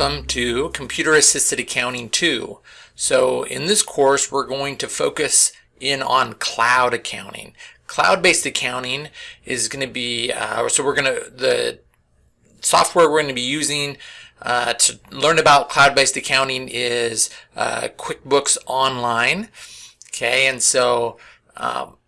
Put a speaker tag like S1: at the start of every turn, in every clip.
S1: welcome to Computer Assisted Accounting 2. So in this course we're going to focus in on cloud accounting. Cloud-based accounting is going to be, uh, so we're going to, the software we're going to be using uh, to learn about cloud-based accounting is uh, QuickBooks Online. Okay, and so um,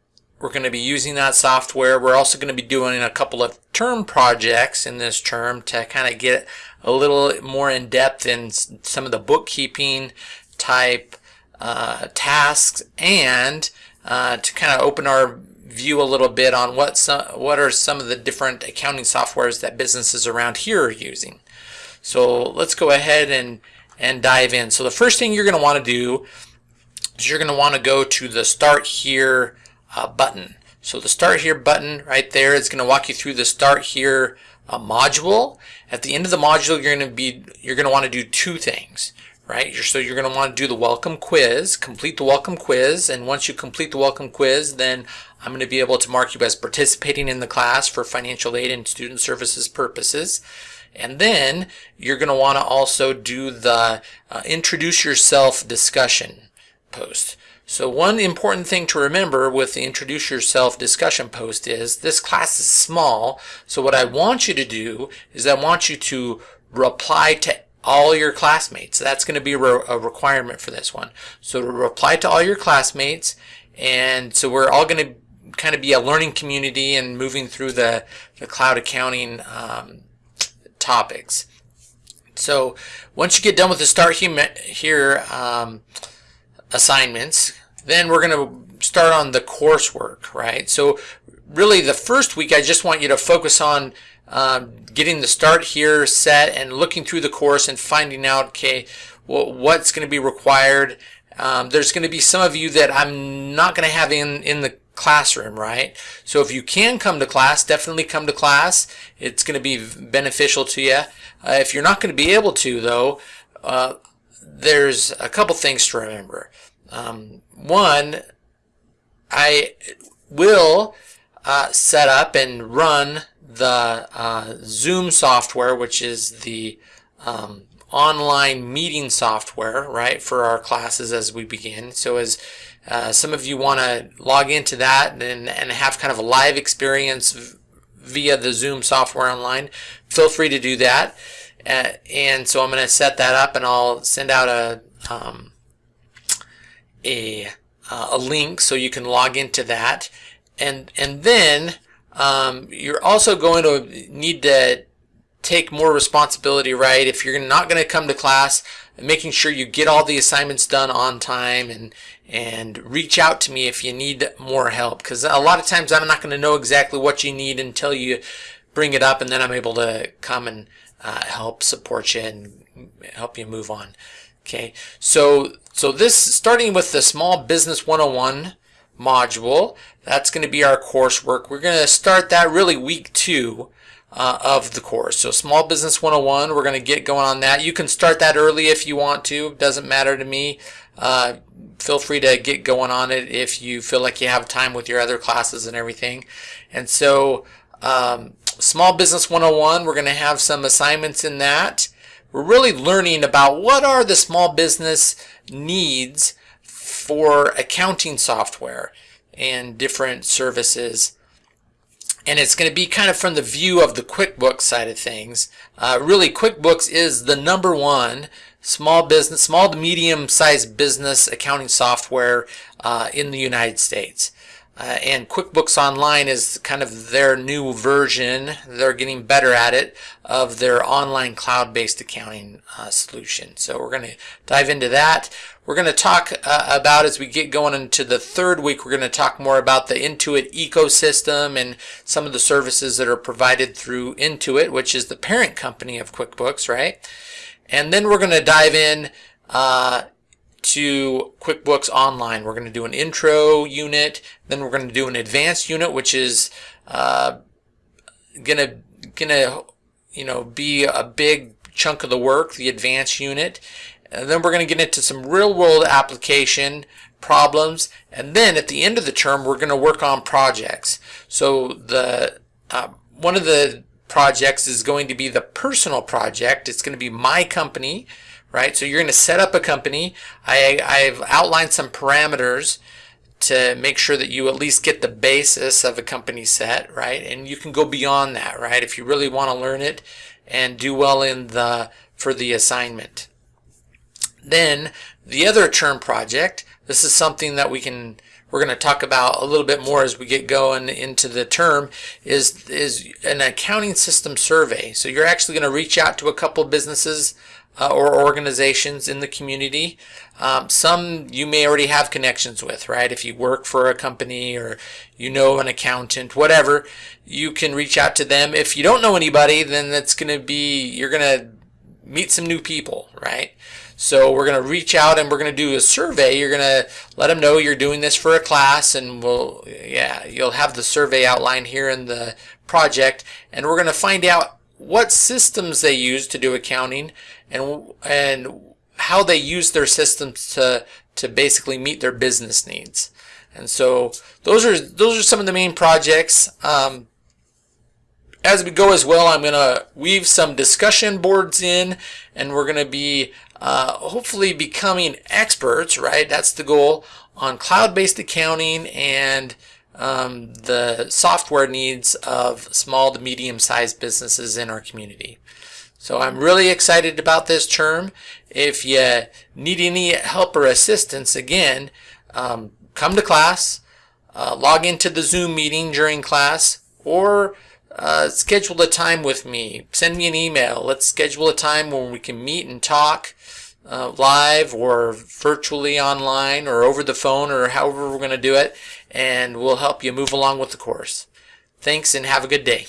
S1: we're going to be using that software. We're also going to be doing a couple of term projects in this term to kind of get a little more in depth in some of the bookkeeping type uh, tasks and uh, to kind of open our view a little bit on what some, what are some of the different accounting softwares that businesses around here are using. So let's go ahead and and dive in. So the first thing you're going to want to do is you're going to want to go to the start here uh, button. So the start here button right there is going to walk you through the start here uh, module. At the end of the module, you're going to be you're going to want to do two things, right? You're, so you're going to want to do the welcome quiz, complete the welcome quiz, and once you complete the welcome quiz, then I'm going to be able to mark you as participating in the class for financial aid and student services purposes. And then you're going to want to also do the uh, introduce yourself discussion post. So one important thing to remember with the introduce yourself discussion post is this class is small. So what I want you to do is I want you to reply to all your classmates. That's going to be a requirement for this one. So to reply to all your classmates and so we're all going to kind of be a learning community and moving through the, the cloud accounting um, topics. So once you get done with the start here um, assignments, then we're going to start on the coursework, right? So really the first week, I just want you to focus on um, getting the start here set and looking through the course and finding out, okay, well, what's going to be required. Um, there's going to be some of you that I'm not going to have in, in the classroom, right? So if you can come to class, definitely come to class. It's going to be beneficial to you. Uh, if you're not going to be able to, though, uh, there's a couple things to remember. Um, one, I will uh, set up and run the uh, Zoom software, which is the um, online meeting software, right, for our classes as we begin. So as uh, some of you want to log into that and, and have kind of a live experience via the Zoom software online, feel free to do that. Uh, and so I'm going to set that up and I'll send out a um, a, uh, a link so you can log into that. And, and then um, you're also going to need to take more responsibility, right? If you're not going to come to class, making sure you get all the assignments done on time and and reach out to me if you need more help because a lot of times I'm not going to know exactly what you need until you bring it up and then I'm able to come and uh, help support you and help you move on. Okay, so so this starting with the Small Business 101 module, that's going to be our coursework. We're going to start that really week two uh, of the course. So Small Business 101, we're going to get going on that. You can start that early if you want to. Doesn't matter to me. Uh, feel free to get going on it if you feel like you have time with your other classes and everything. And so um, Small Business 101, we're going to have some assignments in that we're really learning about what are the small business needs for accounting software and different services. And it's going to be kind of from the view of the QuickBooks side of things. Uh, really, QuickBooks is the number one small business, small to medium sized business accounting software uh, in the United States. Uh, and QuickBooks Online is kind of their new version. They're getting better at it of their online cloud-based accounting uh, solution. So we're going to dive into that. We're going to talk uh, about as we get going into the third week, we're going to talk more about the Intuit ecosystem and some of the services that are provided through Intuit, which is the parent company of QuickBooks, right? And then we're going to dive in uh, to QuickBooks Online. We're going to do an intro unit, then we're going to do an advanced unit, which is uh, gonna gonna you know be a big chunk of the work, the advanced unit. And then we're going to get into some real world application problems, and then at the end of the term, we're going to work on projects. So the uh, one of the projects is going to be the personal project. It's going to be my company, right? So you're going to set up a company. I, I've outlined some parameters to make sure that you at least get the basis of a company set, right? And you can go beyond that, right? If you really want to learn it and do well in the for the assignment. Then the other term project, this is something that we can we're going to talk about a little bit more as we get going into the term is is an accounting system survey. So you're actually going to reach out to a couple businesses uh, or organizations in the community. Um, some you may already have connections with, right? If you work for a company or you know an accountant, whatever, you can reach out to them. If you don't know anybody, then that's going to be, you're going to meet some new people, right? So we're going to reach out and we're going to do a survey. You're going to let them know you're doing this for a class and we'll, yeah, you'll have the survey outline here in the project and we're going to find out what systems they use to do accounting and, and how they use their systems to, to basically meet their business needs. And so those are, those are some of the main projects. Um, as we go as well, I'm going to weave some discussion boards in and we're going to be uh, hopefully becoming experts, right? That's the goal on cloud-based accounting and um, the software needs of small to medium-sized businesses in our community. So I'm really excited about this term. If you need any help or assistance, again, um, come to class, uh, log into the Zoom meeting during class, or uh, schedule a time with me. Send me an email. Let's schedule a time when we can meet and talk uh, live or virtually online or over the phone or however we're going to do it. And we'll help you move along with the course. Thanks and have a good day.